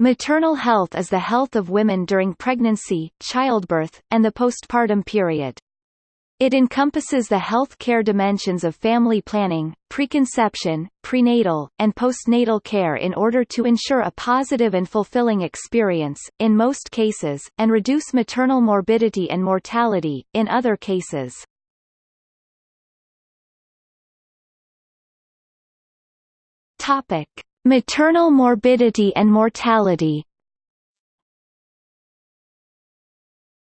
Maternal health is the health of women during pregnancy, childbirth, and the postpartum period. It encompasses the health care dimensions of family planning, preconception, prenatal, and postnatal care in order to ensure a positive and fulfilling experience, in most cases, and reduce maternal morbidity and mortality, in other cases. Topic. Maternal morbidity and mortality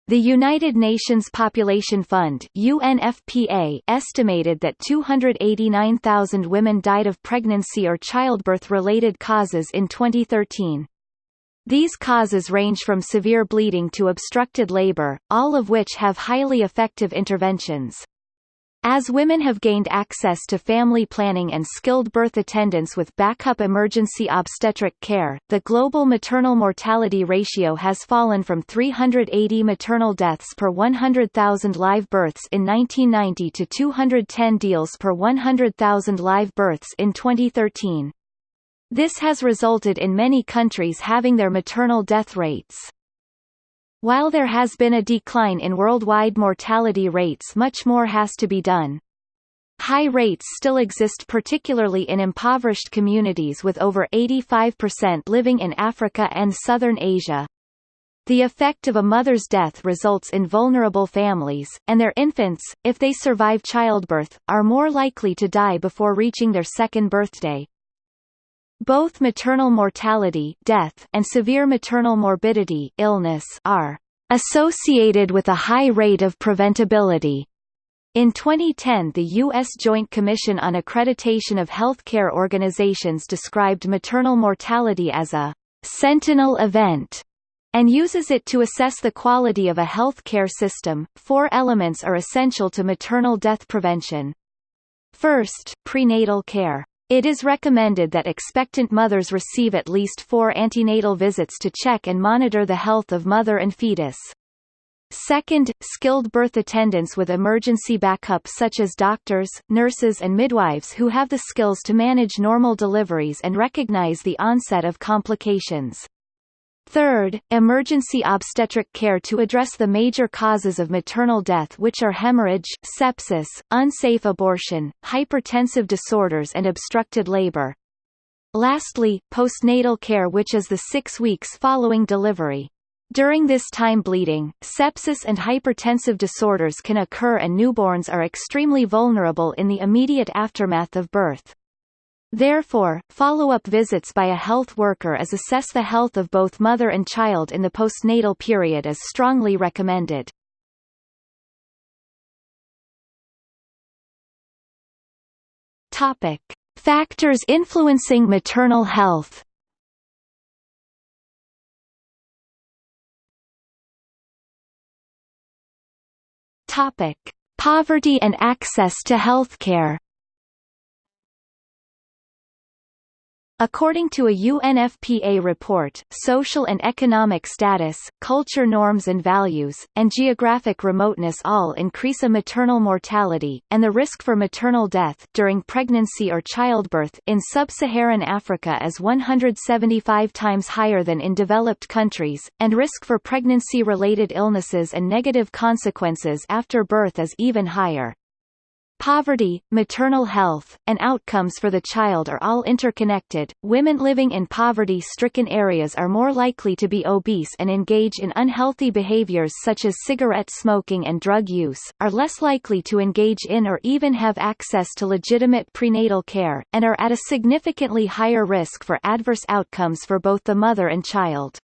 The United Nations Population Fund UNFPA estimated that 289,000 women died of pregnancy or childbirth-related causes in 2013. These causes range from severe bleeding to obstructed labor, all of which have highly effective interventions. As women have gained access to family planning and skilled birth attendance with backup emergency obstetric care, the global maternal mortality ratio has fallen from 380 maternal deaths per 100,000 live births in 1990 to 210 deals per 100,000 live births in 2013. This has resulted in many countries having their maternal death rates while there has been a decline in worldwide mortality rates much more has to be done. High rates still exist particularly in impoverished communities with over 85% living in Africa and southern Asia. The effect of a mother's death results in vulnerable families, and their infants, if they survive childbirth, are more likely to die before reaching their second birthday. Both maternal mortality death and severe maternal morbidity illness are associated with a high rate of preventability. In 2010 the U.S. Joint Commission on Accreditation of Healthcare Organizations described maternal mortality as a sentinel event and uses it to assess the quality of a health care system. Four elements are essential to maternal death prevention. First, prenatal care. It is recommended that expectant mothers receive at least four antenatal visits to check and monitor the health of mother and fetus. Second, skilled birth attendants with emergency backup such as doctors, nurses and midwives who have the skills to manage normal deliveries and recognize the onset of complications. Third, emergency obstetric care to address the major causes of maternal death which are hemorrhage, sepsis, unsafe abortion, hypertensive disorders and obstructed labor. Lastly, postnatal care which is the six weeks following delivery. During this time bleeding, sepsis and hypertensive disorders can occur and newborns are extremely vulnerable in the immediate aftermath of birth. Therefore, follow-up visits by a health worker as assess the health of both mother and child in the postnatal period is strongly recommended. Topic: Factors influencing maternal health. Topic: Poverty and access to healthcare. According to a UNFPA report, social and economic status, culture norms and values, and geographic remoteness all increase a maternal mortality, and the risk for maternal death during pregnancy or childbirth in sub-Saharan Africa is 175 times higher than in developed countries, and risk for pregnancy-related illnesses and negative consequences after birth is even higher. Poverty, maternal health, and outcomes for the child are all interconnected. Women living in poverty stricken areas are more likely to be obese and engage in unhealthy behaviors such as cigarette smoking and drug use, are less likely to engage in or even have access to legitimate prenatal care, and are at a significantly higher risk for adverse outcomes for both the mother and child.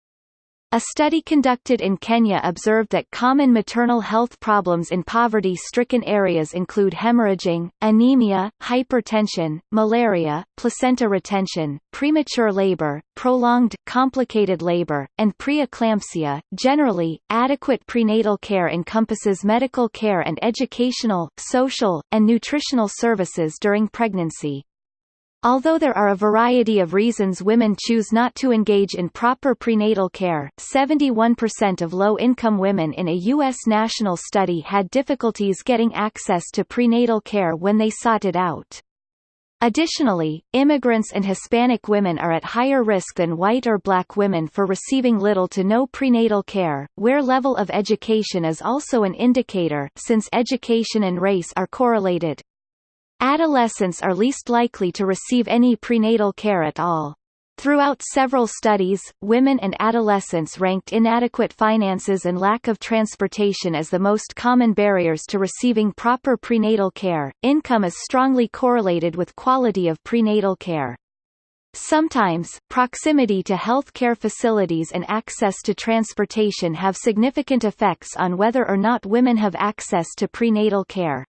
A study conducted in Kenya observed that common maternal health problems in poverty-stricken areas include hemorrhaging, anemia, hypertension, malaria, placenta retention, premature labor, prolonged, complicated labor, and preeclampsia. Generally, adequate prenatal care encompasses medical care and educational, social, and nutritional services during pregnancy. Although there are a variety of reasons women choose not to engage in proper prenatal care, 71% of low-income women in a U.S. national study had difficulties getting access to prenatal care when they sought it out. Additionally, immigrants and Hispanic women are at higher risk than white or black women for receiving little to no prenatal care, where level of education is also an indicator since education and race are correlated. Adolescents are least likely to receive any prenatal care at all. Throughout several studies, women and adolescents ranked inadequate finances and lack of transportation as the most common barriers to receiving proper prenatal care. Income is strongly correlated with quality of prenatal care. Sometimes, proximity to healthcare facilities and access to transportation have significant effects on whether or not women have access to prenatal care.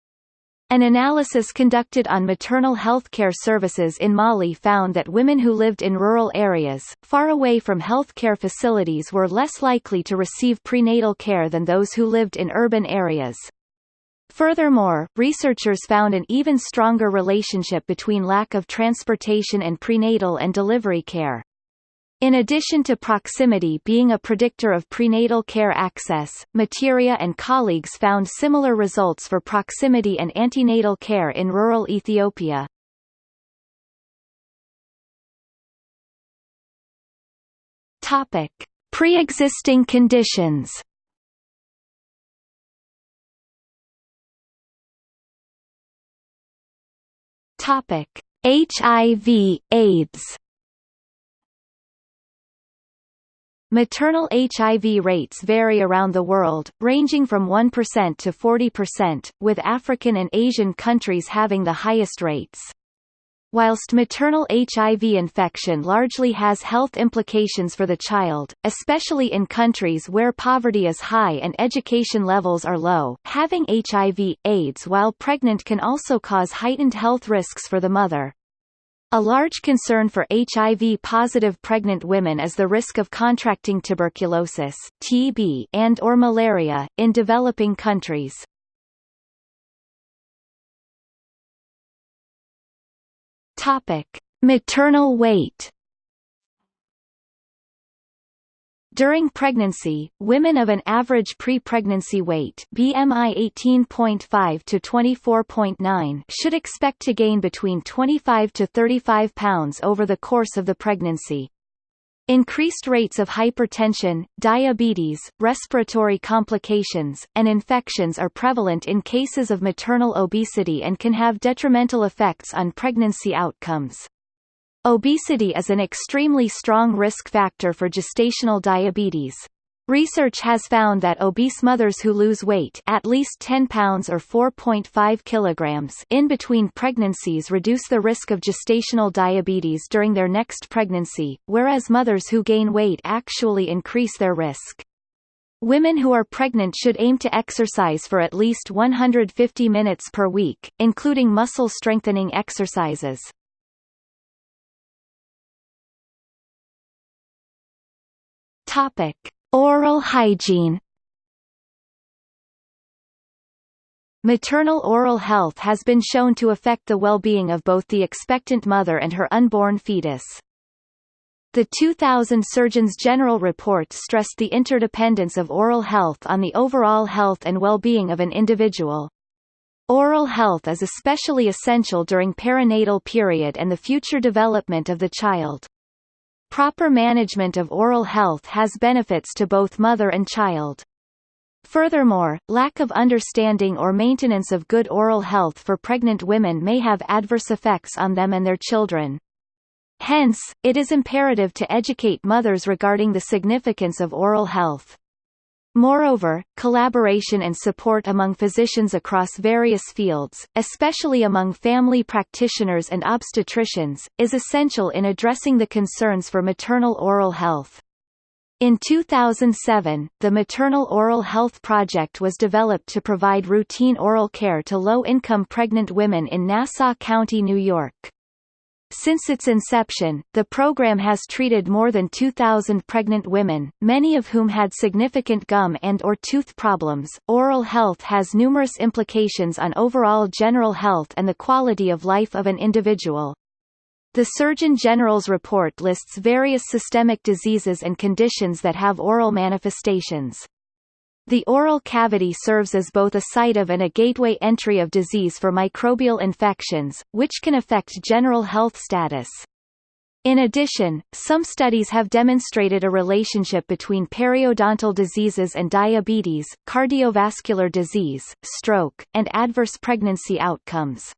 An analysis conducted on maternal health care services in Mali found that women who lived in rural areas, far away from health care facilities were less likely to receive prenatal care than those who lived in urban areas. Furthermore, researchers found an even stronger relationship between lack of transportation and prenatal and delivery care. In addition to proximity being a predictor of prenatal care access, Materia and colleagues found similar results for proximity and antenatal care in rural Ethiopia. Topic: Pre-existing conditions. Topic: HIV, Maternal HIV rates vary around the world, ranging from 1% to 40%, with African and Asian countries having the highest rates. Whilst maternal HIV infection largely has health implications for the child, especially in countries where poverty is high and education levels are low, having HIV, AIDS while pregnant can also cause heightened health risks for the mother. A large concern for HIV-positive pregnant women is the risk of contracting tuberculosis TB and or malaria, in developing countries. Topic. Maternal weight During pregnancy, women of an average pre-pregnancy weight BMI 18.5 to 24.9 should expect to gain between 25 to 35 pounds over the course of the pregnancy. Increased rates of hypertension, diabetes, respiratory complications, and infections are prevalent in cases of maternal obesity and can have detrimental effects on pregnancy outcomes. Obesity is an extremely strong risk factor for gestational diabetes. Research has found that obese mothers who lose weight at least 10 pounds or 4.5 kilograms in between pregnancies reduce the risk of gestational diabetes during their next pregnancy, whereas mothers who gain weight actually increase their risk. Women who are pregnant should aim to exercise for at least 150 minutes per week, including muscle strengthening exercises. Topic: Oral hygiene. Maternal oral health has been shown to affect the well-being of both the expectant mother and her unborn fetus. The 2000 Surgeons General report stressed the interdependence of oral health on the overall health and well-being of an individual. Oral health is especially essential during perinatal period and the future development of the child. Proper management of oral health has benefits to both mother and child. Furthermore, lack of understanding or maintenance of good oral health for pregnant women may have adverse effects on them and their children. Hence, it is imperative to educate mothers regarding the significance of oral health. Moreover, collaboration and support among physicians across various fields, especially among family practitioners and obstetricians, is essential in addressing the concerns for maternal oral health. In 2007, the Maternal Oral Health Project was developed to provide routine oral care to low-income pregnant women in Nassau County, New York. Since its inception, the program has treated more than 2,000 pregnant women, many of whom had significant gum and or tooth problems. Oral health has numerous implications on overall general health and the quality of life of an individual. The Surgeon General's report lists various systemic diseases and conditions that have oral manifestations. The oral cavity serves as both a site of and a gateway entry of disease for microbial infections, which can affect general health status. In addition, some studies have demonstrated a relationship between periodontal diseases and diabetes, cardiovascular disease, stroke, and adverse pregnancy outcomes.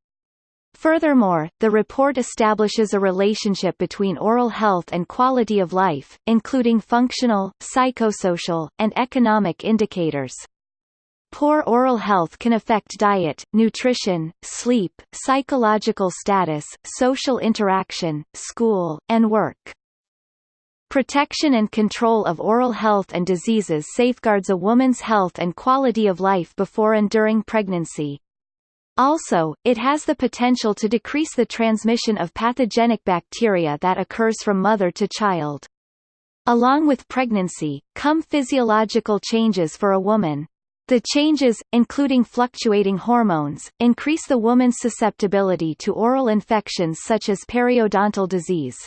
Furthermore, the report establishes a relationship between oral health and quality of life, including functional, psychosocial, and economic indicators. Poor oral health can affect diet, nutrition, sleep, psychological status, social interaction, school, and work. Protection and control of oral health and diseases safeguards a woman's health and quality of life before and during pregnancy. Also, it has the potential to decrease the transmission of pathogenic bacteria that occurs from mother to child. Along with pregnancy, come physiological changes for a woman. The changes, including fluctuating hormones, increase the woman's susceptibility to oral infections such as periodontal disease.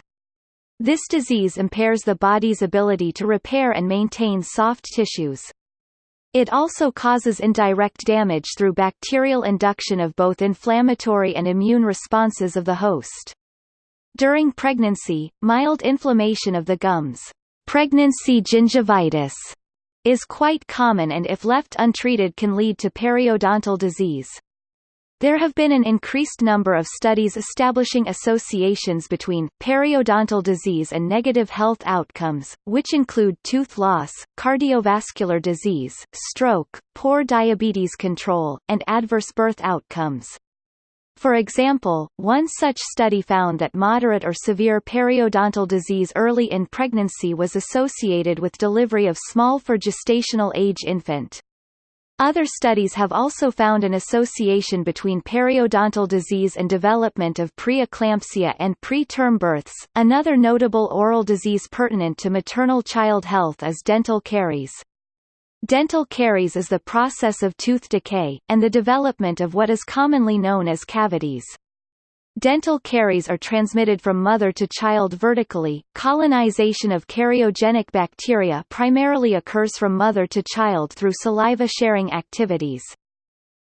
This disease impairs the body's ability to repair and maintain soft tissues. It also causes indirect damage through bacterial induction of both inflammatory and immune responses of the host. During pregnancy, mild inflammation of the gums, pregnancy gingivitis, is quite common and if left untreated can lead to periodontal disease. There have been an increased number of studies establishing associations between periodontal disease and negative health outcomes, which include tooth loss, cardiovascular disease, stroke, poor diabetes control, and adverse birth outcomes. For example, one such study found that moderate or severe periodontal disease early in pregnancy was associated with delivery of small for gestational age infant. Other studies have also found an association between periodontal disease and development of preeclampsia and preterm births. Another notable oral disease pertinent to maternal child health is dental caries. Dental caries is the process of tooth decay, and the development of what is commonly known as cavities. Dental caries are transmitted from mother to child vertically. Colonization of cariogenic bacteria primarily occurs from mother to child through saliva-sharing activities.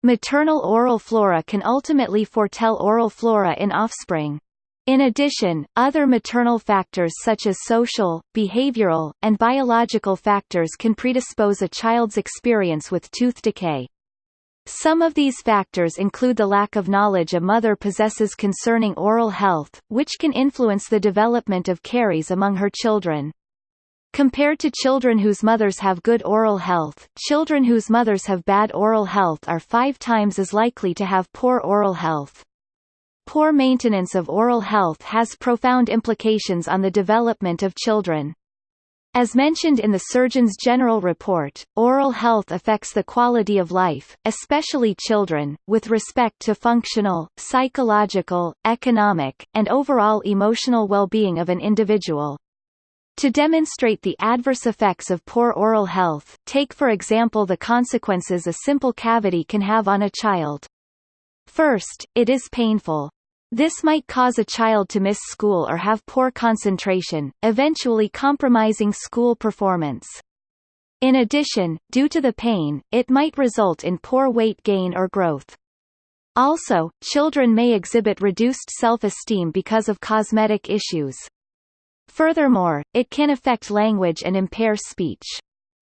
Maternal oral flora can ultimately foretell oral flora in offspring. In addition, other maternal factors such as social, behavioral, and biological factors can predispose a child's experience with tooth decay. Some of these factors include the lack of knowledge a mother possesses concerning oral health, which can influence the development of caries among her children. Compared to children whose mothers have good oral health, children whose mothers have bad oral health are five times as likely to have poor oral health. Poor maintenance of oral health has profound implications on the development of children. As mentioned in the Surgeon's General Report, oral health affects the quality of life, especially children, with respect to functional, psychological, economic, and overall emotional well-being of an individual. To demonstrate the adverse effects of poor oral health, take for example the consequences a simple cavity can have on a child. First, it is painful. This might cause a child to miss school or have poor concentration, eventually compromising school performance. In addition, due to the pain, it might result in poor weight gain or growth. Also, children may exhibit reduced self-esteem because of cosmetic issues. Furthermore, it can affect language and impair speech.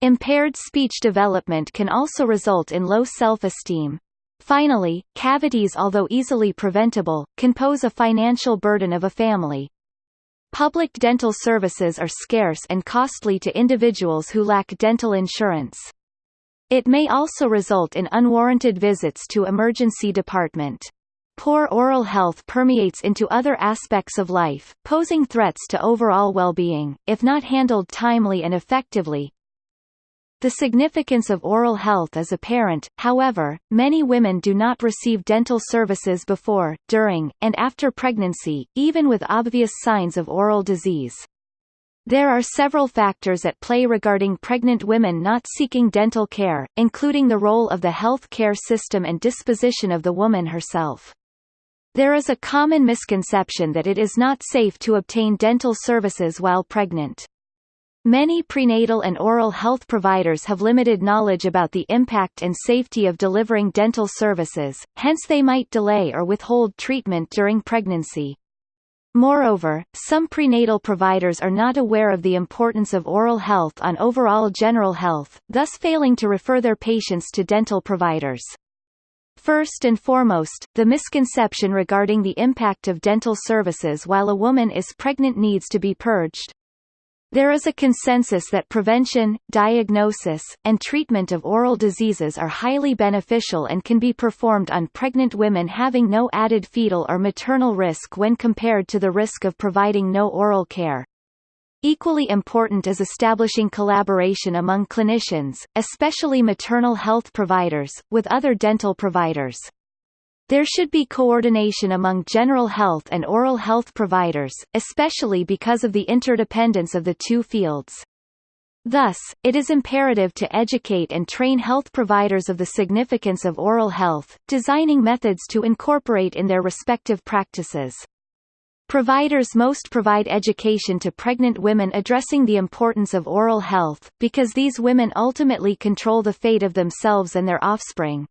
Impaired speech development can also result in low self-esteem. Finally, cavities although easily preventable, can pose a financial burden of a family. Public dental services are scarce and costly to individuals who lack dental insurance. It may also result in unwarranted visits to emergency department. Poor oral health permeates into other aspects of life, posing threats to overall well-being, if not handled timely and effectively, the significance of oral health is apparent, however, many women do not receive dental services before, during, and after pregnancy, even with obvious signs of oral disease. There are several factors at play regarding pregnant women not seeking dental care, including the role of the health care system and disposition of the woman herself. There is a common misconception that it is not safe to obtain dental services while pregnant. Many prenatal and oral health providers have limited knowledge about the impact and safety of delivering dental services, hence they might delay or withhold treatment during pregnancy. Moreover, some prenatal providers are not aware of the importance of oral health on overall general health, thus failing to refer their patients to dental providers. First and foremost, the misconception regarding the impact of dental services while a woman is pregnant needs to be purged. There is a consensus that prevention, diagnosis, and treatment of oral diseases are highly beneficial and can be performed on pregnant women having no added fetal or maternal risk when compared to the risk of providing no oral care. Equally important is establishing collaboration among clinicians, especially maternal health providers, with other dental providers. There should be coordination among general health and oral health providers, especially because of the interdependence of the two fields. Thus, it is imperative to educate and train health providers of the significance of oral health, designing methods to incorporate in their respective practices. Providers most provide education to pregnant women addressing the importance of oral health, because these women ultimately control the fate of themselves and their offspring.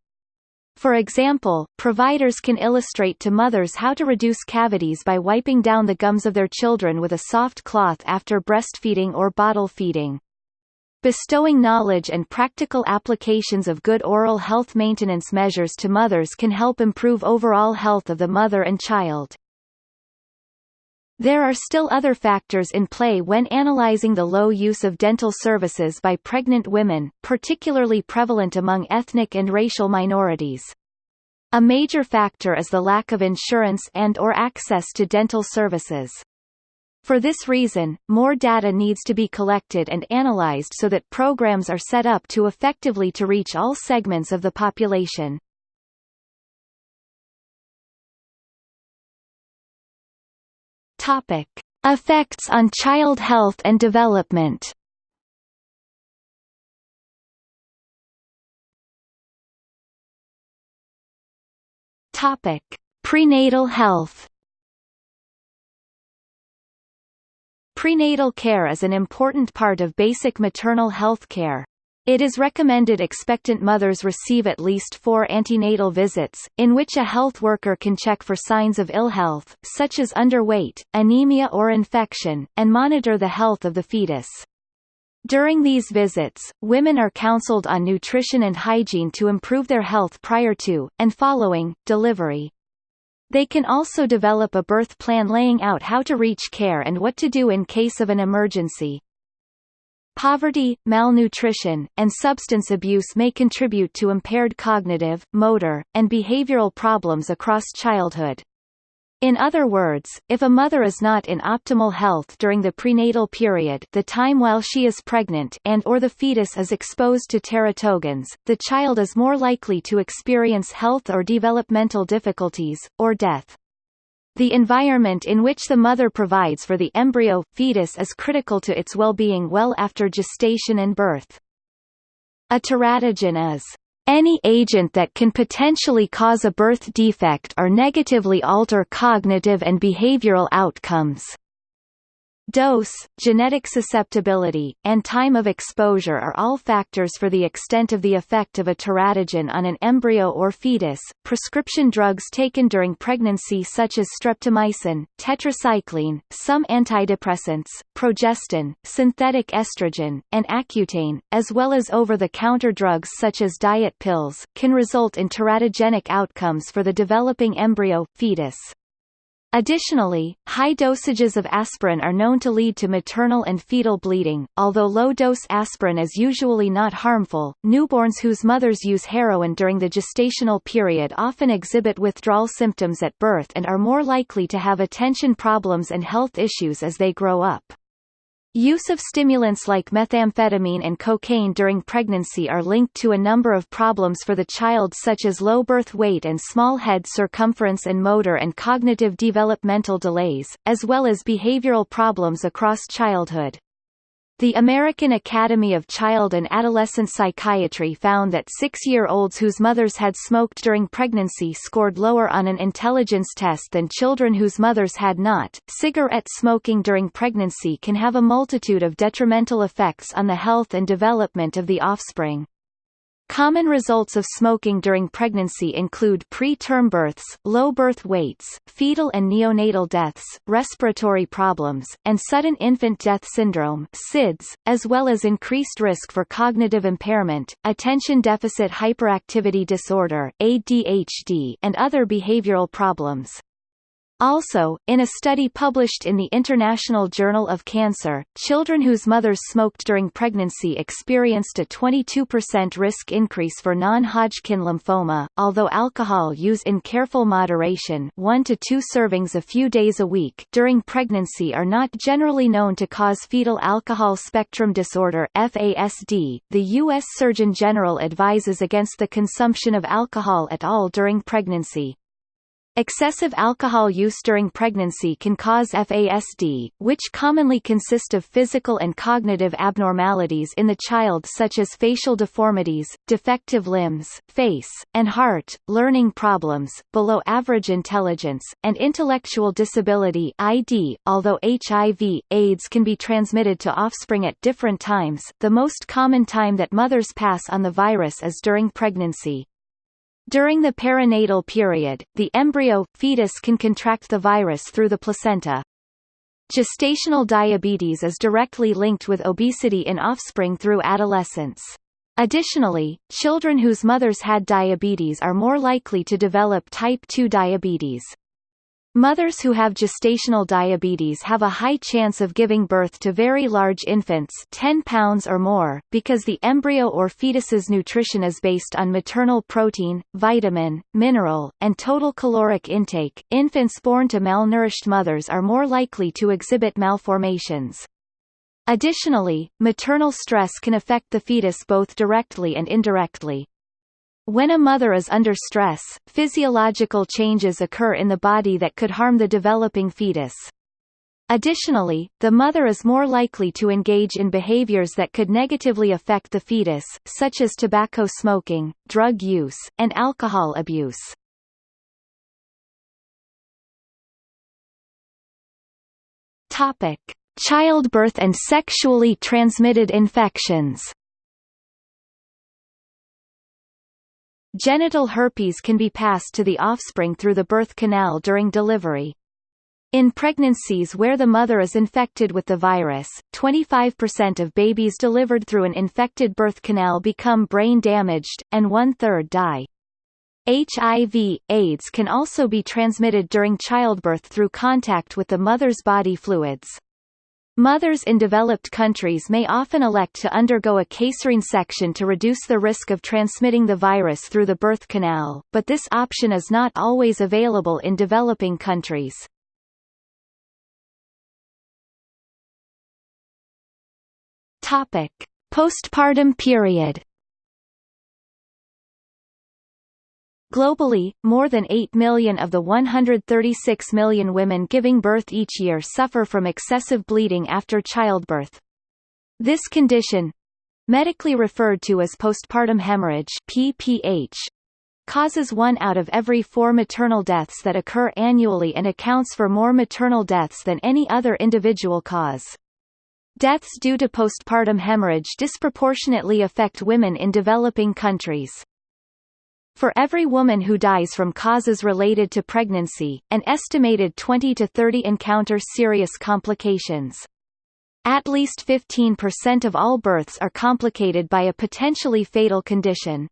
For example, providers can illustrate to mothers how to reduce cavities by wiping down the gums of their children with a soft cloth after breastfeeding or bottle feeding. Bestowing knowledge and practical applications of good oral health maintenance measures to mothers can help improve overall health of the mother and child. There are still other factors in play when analyzing the low use of dental services by pregnant women, particularly prevalent among ethnic and racial minorities. A major factor is the lack of insurance and or access to dental services. For this reason, more data needs to be collected and analyzed so that programs are set up to effectively to reach all segments of the population. Topic: Effects on child health and development. Topic: Prenatal health. Prenatal care is an important part of basic maternal health care. It is recommended expectant mothers receive at least four antenatal visits, in which a health worker can check for signs of ill health, such as underweight, anemia or infection, and monitor the health of the fetus. During these visits, women are counseled on nutrition and hygiene to improve their health prior to, and following, delivery. They can also develop a birth plan laying out how to reach care and what to do in case of an emergency. Poverty, malnutrition, and substance abuse may contribute to impaired cognitive, motor, and behavioral problems across childhood. In other words, if a mother is not in optimal health during the prenatal period the time while she is pregnant and or the fetus is exposed to teratogens, the child is more likely to experience health or developmental difficulties, or death. The environment in which the mother provides for the embryo, fetus is critical to its well-being well after gestation and birth. A teratogen is any agent that can potentially cause a birth defect or negatively alter cognitive and behavioral outcomes. Dose, genetic susceptibility, and time of exposure are all factors for the extent of the effect of a teratogen on an embryo or fetus. Prescription drugs taken during pregnancy such as streptomycin, tetracycline, some antidepressants, progestin, synthetic estrogen, and Accutane, as well as over-the-counter drugs such as diet pills, can result in teratogenic outcomes for the developing embryo, fetus. Additionally, high dosages of aspirin are known to lead to maternal and fetal bleeding. Although low-dose aspirin is usually not harmful, newborns whose mothers use heroin during the gestational period often exhibit withdrawal symptoms at birth and are more likely to have attention problems and health issues as they grow up. Use of stimulants like methamphetamine and cocaine during pregnancy are linked to a number of problems for the child such as low birth weight and small head circumference and motor and cognitive developmental delays, as well as behavioral problems across childhood. The American Academy of Child and Adolescent Psychiatry found that six-year-olds whose mothers had smoked during pregnancy scored lower on an intelligence test than children whose mothers had not. Cigarette smoking during pregnancy can have a multitude of detrimental effects on the health and development of the offspring. Common results of smoking during pregnancy include preterm births, low birth weights, fetal and neonatal deaths, respiratory problems, and sudden infant death syndrome (SIDS), as well as increased risk for cognitive impairment, attention deficit hyperactivity disorder (ADHD), and other behavioral problems. Also, in a study published in the International Journal of Cancer, children whose mothers smoked during pregnancy experienced a 22% risk increase for non-Hodgkin lymphoma, although alcohol use in careful moderation 1 to 2 servings a few days a week during pregnancy are not generally known to cause fetal alcohol spectrum disorder FASD. .The U.S. Surgeon General advises against the consumption of alcohol at all during pregnancy. Excessive alcohol use during pregnancy can cause FASD, which commonly consist of physical and cognitive abnormalities in the child such as facial deformities, defective limbs, face, and heart, learning problems, below average intelligence, and intellectual disability ID. .Although HIV, AIDS can be transmitted to offspring at different times, the most common time that mothers pass on the virus is during pregnancy. During the perinatal period, the embryo, fetus can contract the virus through the placenta. Gestational diabetes is directly linked with obesity in offspring through adolescence. Additionally, children whose mothers had diabetes are more likely to develop type 2 diabetes. Mothers who have gestational diabetes have a high chance of giving birth to very large infants 10 pounds or more, because the embryo or fetus's nutrition is based on maternal protein, vitamin, mineral, and total caloric intake. Infants born to malnourished mothers are more likely to exhibit malformations. Additionally, maternal stress can affect the fetus both directly and indirectly. When a mother is under stress, physiological changes occur in the body that could harm the developing fetus. Additionally, the mother is more likely to engage in behaviors that could negatively affect the fetus, such as tobacco smoking, drug use, and alcohol abuse. Topic: Childbirth and sexually transmitted infections. Genital herpes can be passed to the offspring through the birth canal during delivery. In pregnancies where the mother is infected with the virus, 25% of babies delivered through an infected birth canal become brain damaged, and one-third die. HIV, AIDS can also be transmitted during childbirth through contact with the mother's body fluids. Mothers in developed countries may often elect to undergo a caesarean section to reduce the risk of transmitting the virus through the birth canal, but this option is not always available in developing countries. Topic: Postpartum period Globally, more than 8 million of the 136 million women giving birth each year suffer from excessive bleeding after childbirth. This condition medically referred to as postpartum hemorrhage PPH, causes one out of every four maternal deaths that occur annually and accounts for more maternal deaths than any other individual cause. Deaths due to postpartum hemorrhage disproportionately affect women in developing countries. For every woman who dies from causes related to pregnancy, an estimated 20 to 30 encounter serious complications. At least 15% of all births are complicated by a potentially fatal condition.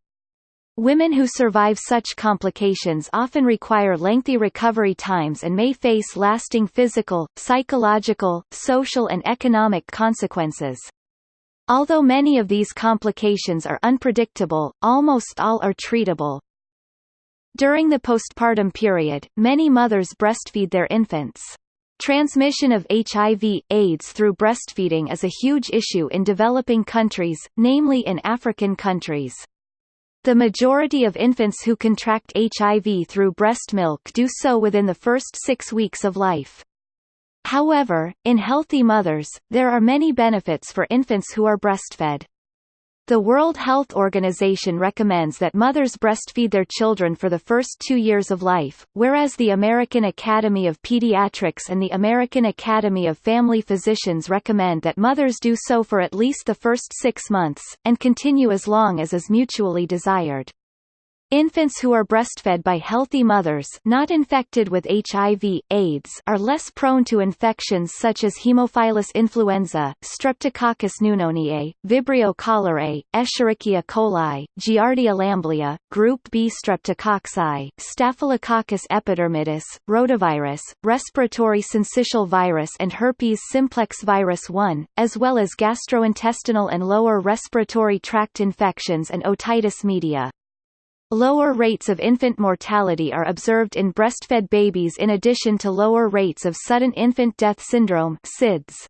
Women who survive such complications often require lengthy recovery times and may face lasting physical, psychological, social and economic consequences. Although many of these complications are unpredictable, almost all are treatable. During the postpartum period, many mothers breastfeed their infants. Transmission of HIV, AIDS through breastfeeding is a huge issue in developing countries, namely in African countries. The majority of infants who contract HIV through breast milk do so within the first six weeks of life. However, in healthy mothers, there are many benefits for infants who are breastfed. The World Health Organization recommends that mothers breastfeed their children for the first two years of life, whereas the American Academy of Pediatrics and the American Academy of Family Physicians recommend that mothers do so for at least the first six months, and continue as long as is mutually desired. Infants who are breastfed by healthy mothers not infected with HIV, AIDS are less prone to infections such as Haemophilus influenza, Streptococcus pneumoniae, Vibrio cholerae, Escherichia coli, Giardia lamblia, Group B streptococci, Staphylococcus epidermidis, rotavirus, respiratory syncytial virus and herpes simplex virus 1, as well as gastrointestinal and lower respiratory tract infections and otitis media. Lower rates of infant mortality are observed in breastfed babies in addition to lower rates of sudden infant death syndrome SIDS.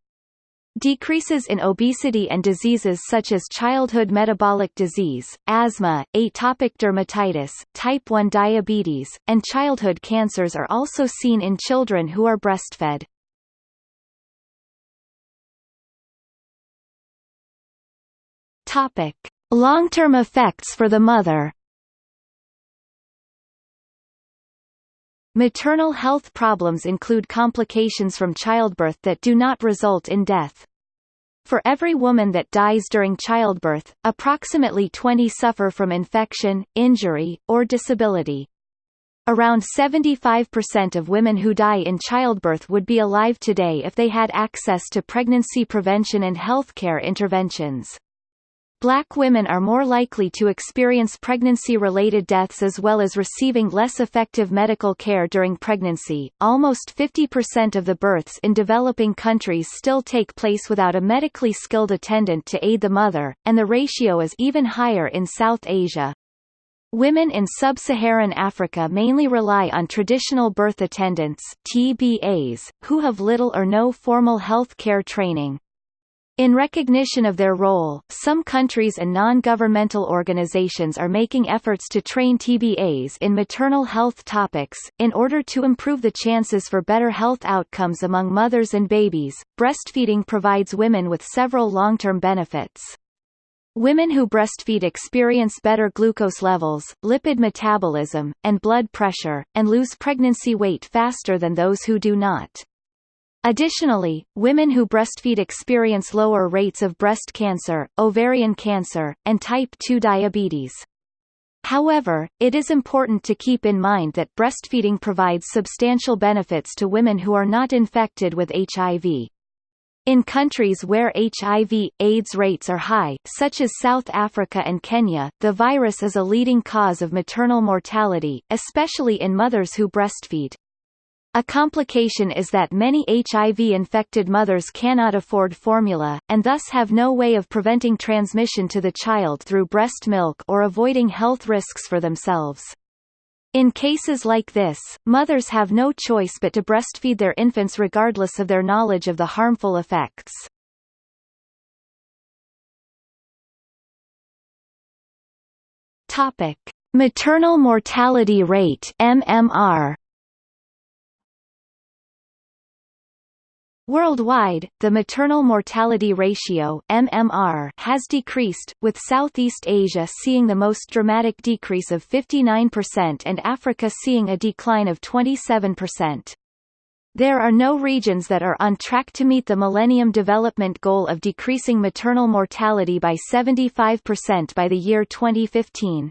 Decreases in obesity and diseases such as childhood metabolic disease, asthma, atopic dermatitis, type 1 diabetes, and childhood cancers are also seen in children who are breastfed. Long-term effects for the mother. Maternal health problems include complications from childbirth that do not result in death. For every woman that dies during childbirth, approximately 20 suffer from infection, injury, or disability. Around 75% of women who die in childbirth would be alive today if they had access to pregnancy prevention and healthcare interventions. Black women are more likely to experience pregnancy-related deaths as well as receiving less effective medical care during pregnancy. Almost 50% of the births in developing countries still take place without a medically skilled attendant to aid the mother, and the ratio is even higher in South Asia. Women in sub-Saharan Africa mainly rely on traditional birth attendants TBAs, who have little or no formal health care training. In recognition of their role, some countries and non-governmental organizations are making efforts to train TBAs in maternal health topics, in order to improve the chances for better health outcomes among mothers and babies. Breastfeeding provides women with several long-term benefits. Women who breastfeed experience better glucose levels, lipid metabolism, and blood pressure, and lose pregnancy weight faster than those who do not. Additionally, women who breastfeed experience lower rates of breast cancer, ovarian cancer, and type 2 diabetes. However, it is important to keep in mind that breastfeeding provides substantial benefits to women who are not infected with HIV. In countries where HIV, AIDS rates are high, such as South Africa and Kenya, the virus is a leading cause of maternal mortality, especially in mothers who breastfeed. A complication is that many HIV-infected mothers cannot afford formula, and thus have no way of preventing transmission to the child through breast milk or avoiding health risks for themselves. In cases like this, mothers have no choice but to breastfeed their infants regardless of their knowledge of the harmful effects. Topic: Maternal mortality rate (MMR). Worldwide, the maternal mortality ratio MMR has decreased, with Southeast Asia seeing the most dramatic decrease of 59% and Africa seeing a decline of 27%. There are no regions that are on track to meet the Millennium Development Goal of decreasing maternal mortality by 75% by the year 2015.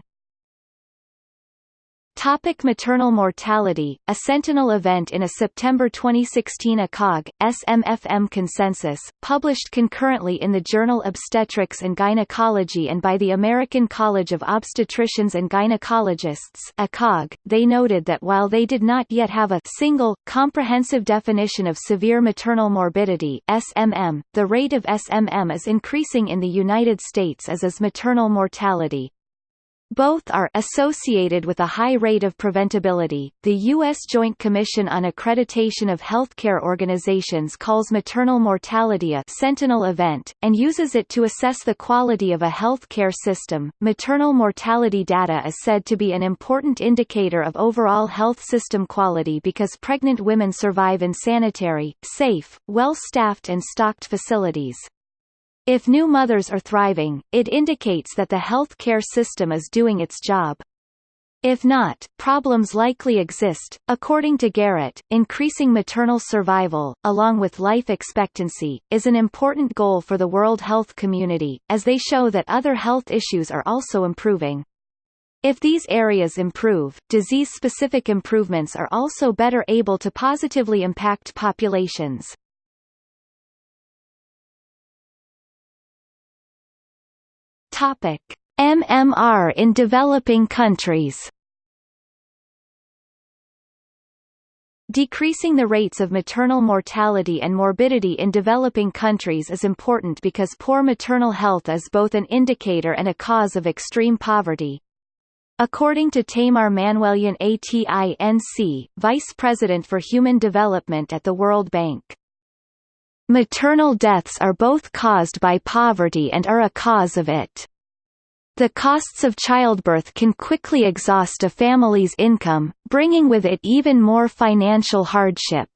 Topic maternal mortality A sentinel event in a September 2016 ACOG, SMFM consensus, published concurrently in the journal Obstetrics and Gynecology and by the American College of Obstetricians and Gynecologists ACOG, they noted that while they did not yet have a single, comprehensive definition of severe maternal morbidity SMM, the rate of SMM is increasing in the United States as is maternal mortality. Both are associated with a high rate of preventability. The U.S. Joint Commission on Accreditation of Healthcare Organizations calls maternal mortality a sentinel event, and uses it to assess the quality of a healthcare system. Maternal mortality data is said to be an important indicator of overall health system quality because pregnant women survive in sanitary, safe, well-staffed and stocked facilities. If new mothers are thriving, it indicates that the health care system is doing its job. If not, problems likely exist. According to Garrett, increasing maternal survival, along with life expectancy, is an important goal for the World Health Community, as they show that other health issues are also improving. If these areas improve, disease-specific improvements are also better able to positively impact populations. Topic: MMR in developing countries. Decreasing the rates of maternal mortality and morbidity in developing countries is important because poor maternal health is both an indicator and a cause of extreme poverty. According to Tamar Manuelyan Atinc, Vice President for Human Development at the World Bank, Maternal deaths are both caused by poverty and are a cause of it. The costs of childbirth can quickly exhaust a family's income, bringing with it even more financial hardship.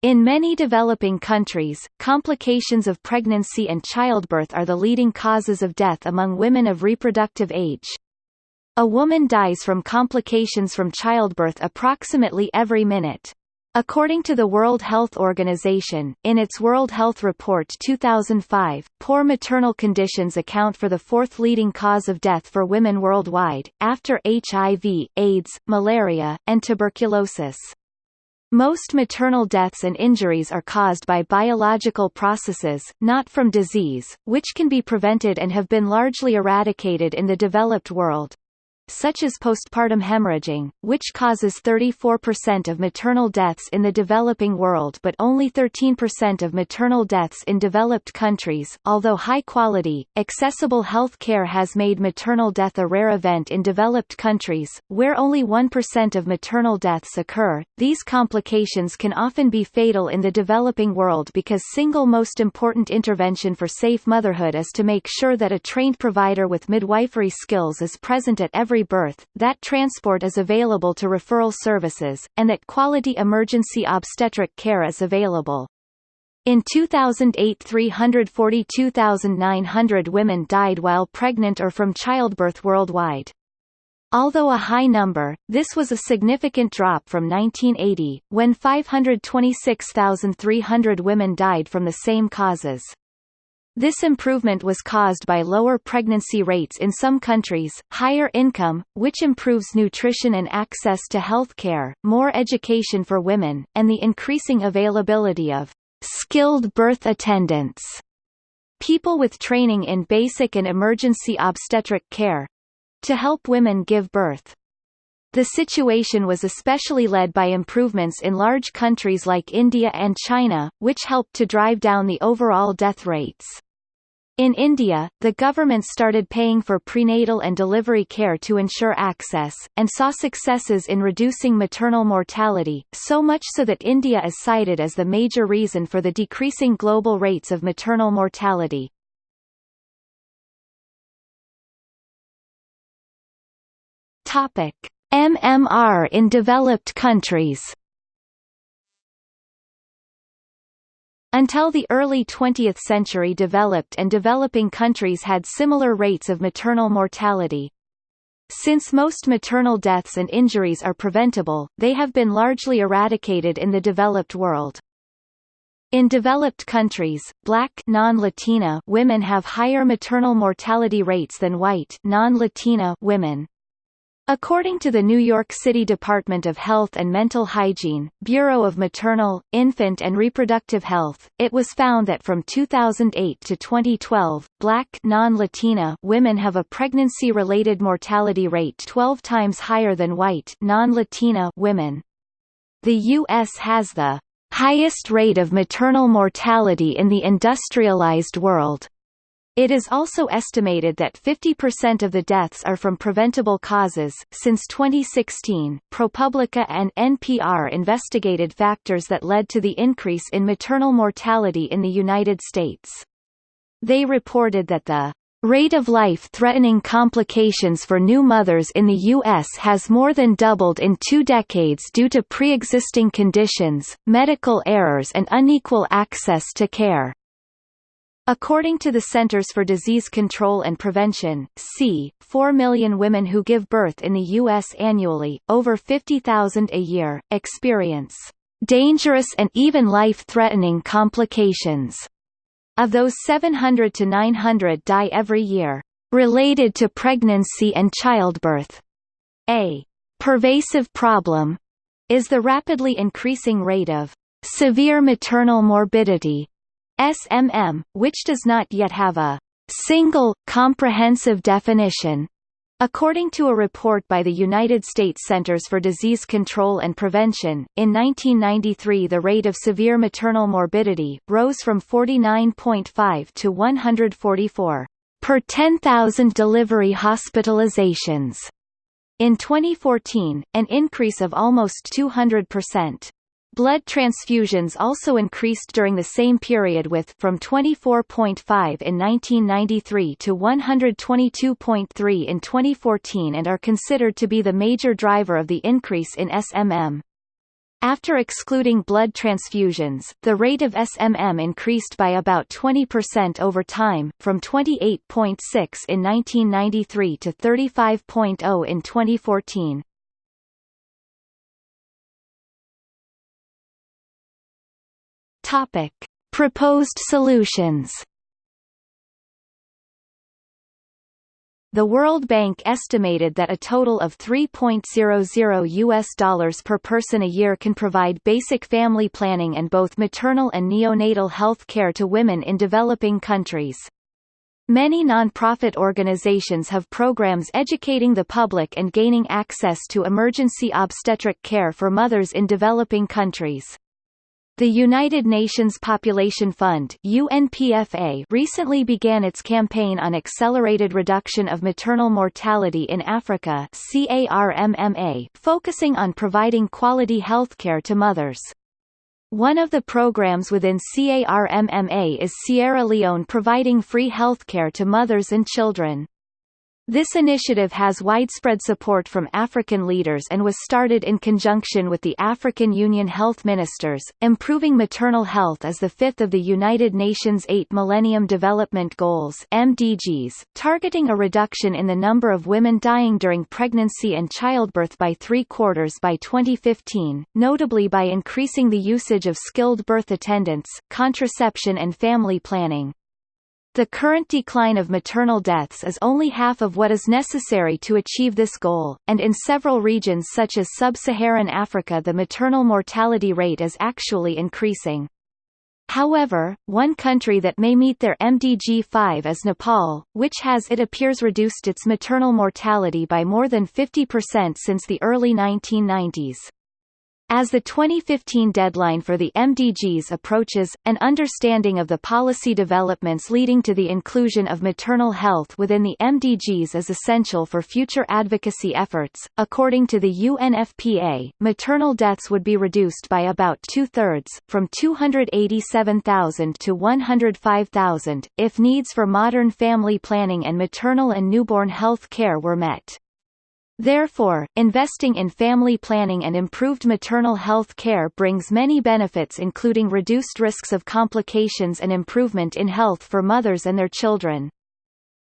In many developing countries, complications of pregnancy and childbirth are the leading causes of death among women of reproductive age. A woman dies from complications from childbirth approximately every minute. According to the World Health Organization, in its World Health Report 2005, poor maternal conditions account for the fourth leading cause of death for women worldwide, after HIV, AIDS, malaria, and tuberculosis. Most maternal deaths and injuries are caused by biological processes, not from disease, which can be prevented and have been largely eradicated in the developed world such as postpartum hemorrhaging, which causes 34% of maternal deaths in the developing world but only 13% of maternal deaths in developed countries. Although high quality, accessible health care has made maternal death a rare event in developed countries, where only 1% of maternal deaths occur, these complications can often be fatal in the developing world because single most important intervention for safe motherhood is to make sure that a trained provider with midwifery skills is present at every birth, that transport is available to referral services, and that quality emergency obstetric care is available. In 2008 342,900 women died while pregnant or from childbirth worldwide. Although a high number, this was a significant drop from 1980, when 526,300 women died from the same causes. This improvement was caused by lower pregnancy rates in some countries, higher income, which improves nutrition and access to health care, more education for women, and the increasing availability of skilled birth attendants, people with training in basic and emergency obstetric care, to help women give birth. The situation was especially led by improvements in large countries like India and China, which helped to drive down the overall death rates. In India, the government started paying for prenatal and delivery care to ensure access, and saw successes in reducing maternal mortality, so much so that India is cited as the major reason for the decreasing global rates of maternal mortality. Topic. MMR in developed countries Until the early 20th century developed and developing countries had similar rates of maternal mortality. Since most maternal deaths and injuries are preventable, they have been largely eradicated in the developed world. In developed countries, black non-Latina women have higher maternal mortality rates than white non-Latina women. According to the New York City Department of Health and Mental Hygiene, Bureau of Maternal, Infant and Reproductive Health, it was found that from 2008 to 2012, black non-Latina women have a pregnancy-related mortality rate 12 times higher than white non-Latina women. The U.S. has the highest rate of maternal mortality in the industrialized world. It is also estimated that 50% of the deaths are from preventable causes. Since 2016, ProPublica and NPR investigated factors that led to the increase in maternal mortality in the United States. They reported that the rate of life-threatening complications for new mothers in the U.S. has more than doubled in two decades due to pre-existing conditions, medical errors and unequal access to care. According to the Centers for Disease Control and Prevention, c. 4 million women who give birth in the U.S. annually, over 50,000 a year, experience dangerous and even life-threatening complications. Of those 700 to 900 die every year, related to pregnancy and childbirth. A pervasive problem is the rapidly increasing rate of severe maternal morbidity SMM, which does not yet have a single, comprehensive definition. According to a report by the United States Centers for Disease Control and Prevention, in 1993 the rate of severe maternal morbidity, rose from 49.5 to 144 per 10,000 delivery hospitalizations. In 2014, an increase of almost 200%. Blood transfusions also increased during the same period with from 24.5 in 1993 to 122.3 in 2014 and are considered to be the major driver of the increase in SMM. After excluding blood transfusions, the rate of SMM increased by about 20% over time, from 28.6 in 1993 to 35.0 in 2014. Topic: Proposed solutions. The World Bank estimated that a total of 3.00 US dollars per person a year can provide basic family planning and both maternal and neonatal health care to women in developing countries. Many non-profit organizations have programs educating the public and gaining access to emergency obstetric care for mothers in developing countries. The United Nations Population Fund UNPFA recently began its campaign on accelerated reduction of maternal mortality in Africa CARMMA, focusing on providing quality healthcare to mothers. One of the programs within CARMMA is Sierra Leone providing free healthcare to mothers and children. This initiative has widespread support from African leaders and was started in conjunction with the African Union Health Ministers. Improving maternal health is the fifth of the United Nations Eight Millennium Development Goals (MDGs), targeting a reduction in the number of women dying during pregnancy and childbirth by three quarters by 2015, notably by increasing the usage of skilled birth attendants, contraception and family planning. The current decline of maternal deaths is only half of what is necessary to achieve this goal, and in several regions such as sub-Saharan Africa the maternal mortality rate is actually increasing. However, one country that may meet their MDG-5 is Nepal, which has it appears reduced its maternal mortality by more than 50% since the early 1990s. As the 2015 deadline for the MDGs approaches, an understanding of the policy developments leading to the inclusion of maternal health within the MDGs is essential for future advocacy efforts. According to the UNFPA, maternal deaths would be reduced by about two-thirds, from 287,000 to 105,000, if needs for modern family planning and maternal and newborn health care were met. Therefore, investing in family planning and improved maternal health care brings many benefits including reduced risks of complications and improvement in health for mothers and their children.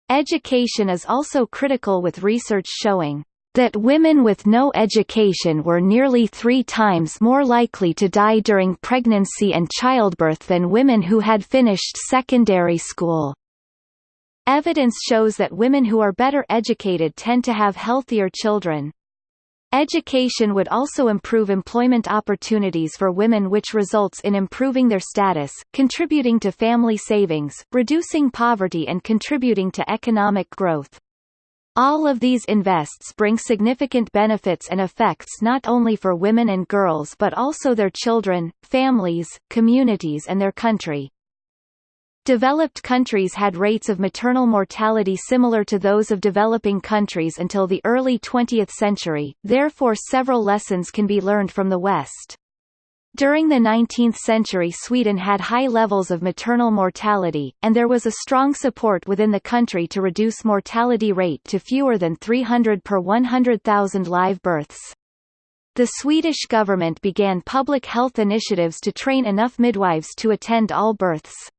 Education is also critical with research showing that women with no education were nearly three times more likely to die during pregnancy and childbirth than women who had finished secondary school. Evidence shows that women who are better educated tend to have healthier children. Education would also improve employment opportunities for women which results in improving their status, contributing to family savings, reducing poverty and contributing to economic growth. All of these invests bring significant benefits and effects not only for women and girls but also their children, families, communities and their country. Developed countries had rates of maternal mortality similar to those of developing countries until the early 20th century, therefore several lessons can be learned from the West. During the 19th century Sweden had high levels of maternal mortality, and there was a strong support within the country to reduce mortality rate to fewer than 300 per 100,000 live births. The Swedish government began public health initiatives to train enough midwives to attend all births.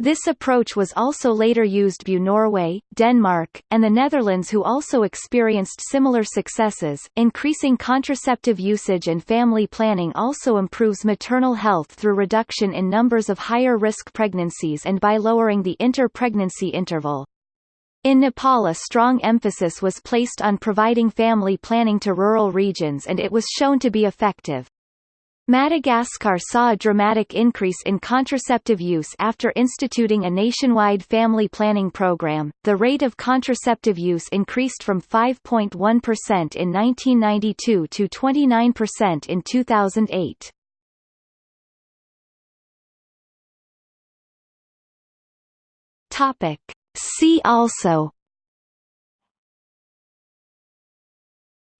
This approach was also later used by Norway, Denmark, and the Netherlands who also experienced similar successes. Increasing contraceptive usage and family planning also improves maternal health through reduction in numbers of higher risk pregnancies and by lowering the inter-pregnancy interval. In Nepal a strong emphasis was placed on providing family planning to rural regions and it was shown to be effective. Madagascar saw a dramatic increase in contraceptive use after instituting a nationwide family planning program. The rate of contraceptive use increased from 5.1% in 1992 to 29% in 2008. Topic: See also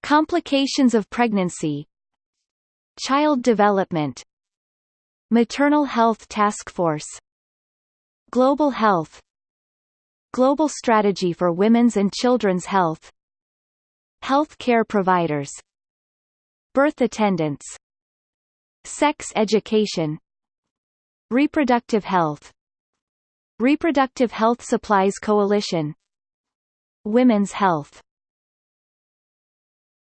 Complications of pregnancy Child Development Maternal Health Task Force Global Health Global Strategy for Women's and Children's Health Health care providers Birth attendants Sex education Reproductive health Reproductive Health Supplies Coalition Women's health